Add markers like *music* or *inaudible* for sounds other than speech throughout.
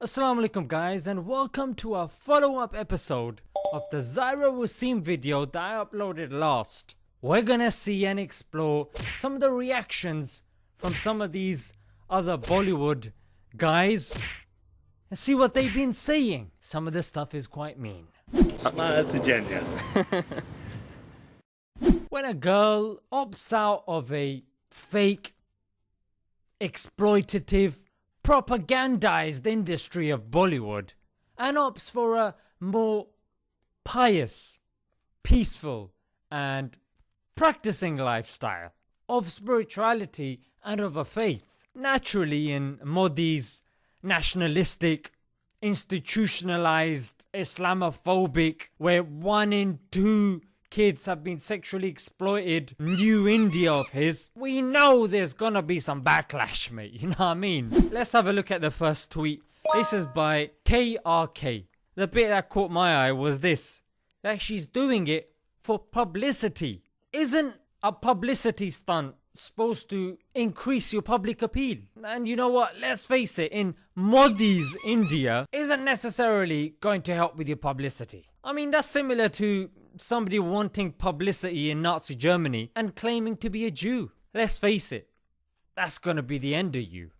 Assalamu alaikum guys and welcome to a follow up episode of the Zaira Wasim video that I uploaded last. We're gonna see and explore some of the reactions from some of these other Bollywood guys and see what they've been saying. Some of the stuff is quite mean. *laughs* when a girl opts out of a fake exploitative propagandized industry of Bollywood and opts for a more pious, peaceful and practicing lifestyle of spirituality and of a faith. Naturally in Modi's nationalistic, institutionalized, Islamophobic, where one in two kids have been sexually exploited, new India of his, we know there's gonna be some backlash mate, you know what I mean? Let's have a look at the first tweet. This is by KRK. The bit that caught my eye was this, that she's doing it for publicity. Isn't a publicity stunt supposed to increase your public appeal. And you know what, let's face it, in Modi's India isn't necessarily going to help with your publicity. I mean that's similar to somebody wanting publicity in Nazi Germany and claiming to be a Jew. Let's face it, that's gonna be the end of you.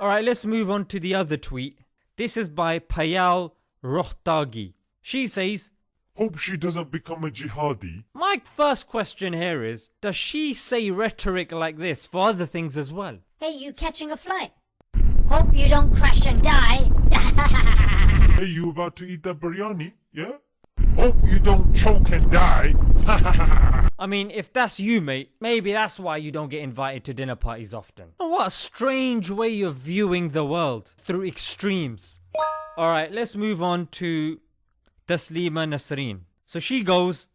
Alright, let's move on to the other tweet. This is by Payal Rohatgi. She says, Hope she doesn't become a jihadi. My first question here is, does she say rhetoric like this for other things as well? Hey, you catching a flight? Hope you don't crash and die. *laughs* Hey, you about to eat that biryani? Yeah? Hope you don't choke and die. *laughs* I mean, if that's you, mate, maybe that's why you don't get invited to dinner parties often. Oh, what a strange way of viewing the world through extremes. Alright, let's move on to Taslima Nasreen. So she goes,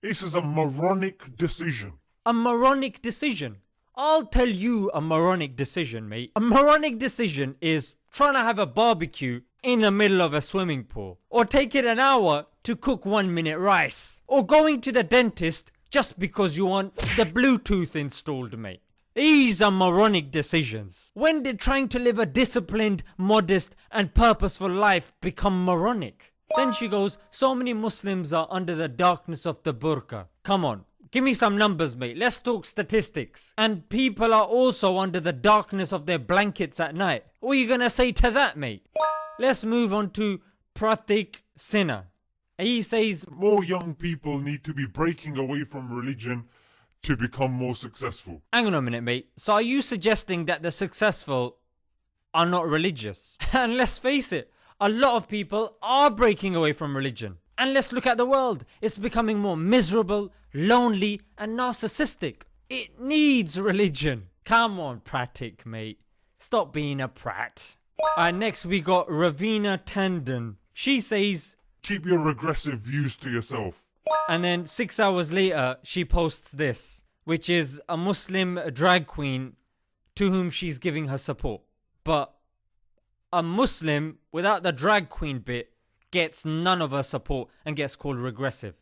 This is a moronic decision. A moronic decision. I'll tell you a moronic decision, mate. A moronic decision is trying to have a barbecue in the middle of a swimming pool, or taking an hour to cook one minute rice, or going to the dentist just because you want the Bluetooth installed, mate. These are moronic decisions. When did trying to live a disciplined, modest, and purposeful life become moronic? Then she goes, So many Muslims are under the darkness of the burqa. Come on, give me some numbers, mate. Let's talk statistics. And people are also under the darkness of their blankets at night. What are you gonna say to that, mate? Let's move on to Pratik Sinha. He says, More young people need to be breaking away from religion to become more successful. Hang on a minute, mate. So are you suggesting that the successful are not religious? *laughs* and let's face it, a lot of people are breaking away from religion. And let's look at the world. It's becoming more miserable, lonely, and narcissistic. It needs religion. Come on, Pratik, mate. Stop being a prat. And next we got Raveena Tandon. She says, Keep your regressive views to yourself. and then six hours later she posts this, which is a Muslim drag queen to whom she's giving her support. But a Muslim without the drag queen bit gets none of her support and gets called regressive.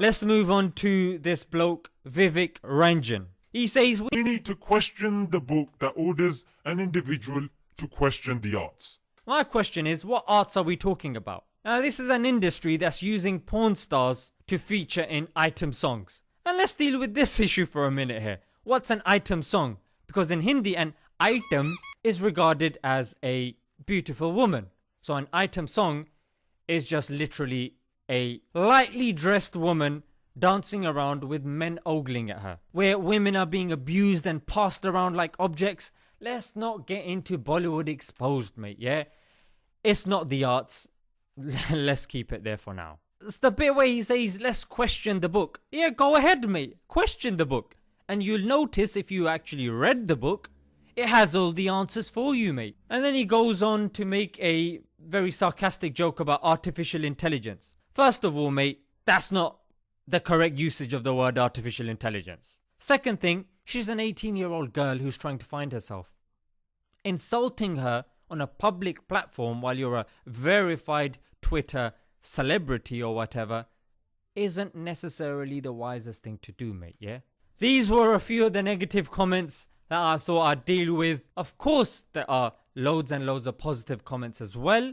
Let's move on to this bloke, Vivek Ranjan. He says, "We We need to question the book that orders an individual to question the arts. My question is, what arts are we talking about? Now, this is an industry that's using porn stars to feature in item songs. And let's deal with this *laughs* issue for a minute here. What's an item song? Because in Hindi, an item is regarded as a beautiful woman. So, an item song is just literally a lightly dressed woman dancing around with men ogling at her. Where women are being abused and passed around like objects. Let's not get into Bollywood exposed, mate, yeah? It's not the arts. *laughs* Let's keep it there for now. It's the bit where he says, let's question the book. Yeah, go ahead, mate. Question the book. And you'll notice if you actually read the book, it has all the answers for you, mate. And then he goes on to make a very sarcastic joke about artificial intelligence. First of all, mate, that's not the correct usage of the word artificial intelligence. Second thing, she's an 18 year old girl who's trying to find herself. Insulting her on a public platform while you're a verified Twitter celebrity or whatever isn't necessarily the wisest thing to do, mate, yeah? These were a few of the negative comments that I thought I'd deal with. Of course, there are loads and loads of positive comments as well.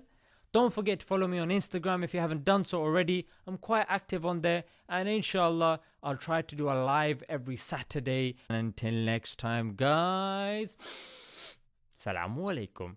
Don't forget to follow me on Instagram if you haven't done so already. I'm quite active on there, and inshallah, I'll try to do a live every Saturday. And until next time, guys, *sniffs* Assalamu alaikum.